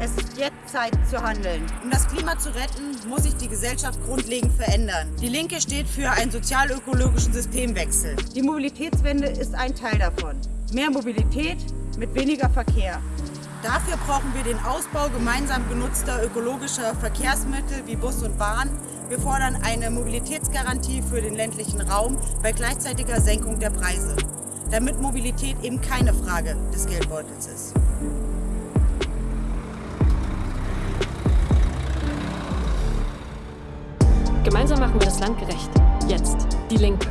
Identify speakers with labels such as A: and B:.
A: Es ist jetzt Zeit zu handeln. Um das Klima zu retten, muss sich die Gesellschaft grundlegend verändern. Die Linke steht für einen sozial-ökologischen Systemwechsel. Die Mobilitätswende ist ein Teil davon. Mehr Mobilität mit weniger Verkehr. Dafür brauchen wir den Ausbau gemeinsam genutzter ökologischer Verkehrsmittel wie Bus und Bahn. Wir fordern eine Mobilitätsgarantie für den ländlichen Raum bei gleichzeitiger Senkung der Preise damit Mobilität eben keine Frage des Geldbeutels ist.
B: Gemeinsam machen wir das Land gerecht. Jetzt. Die Linke.